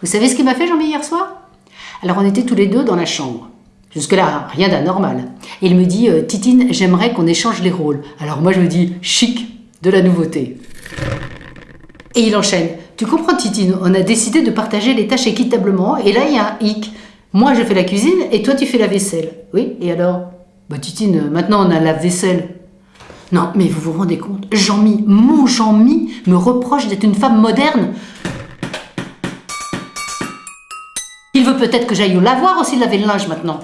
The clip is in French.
Vous savez ce qu'il m'a fait Jean-Mi hier soir? Alors on était tous les deux dans la chambre. Jusque-là, rien d'anormal. Et il me dit, euh, Titine, j'aimerais qu'on échange les rôles. Alors moi je me dis, chic, de la nouveauté. Et il enchaîne. Tu comprends Titine, on a décidé de partager les tâches équitablement et là il y a un hic. Moi je fais la cuisine et toi tu fais la vaisselle. Oui, et alors? Bah Titine, maintenant on a la vaisselle. Non, mais vous vous rendez compte? Jean-Mi, mon Jean-Mi, me reproche d'être une femme moderne. Peut-être que j'aille au lavoir aussi laver le linge maintenant.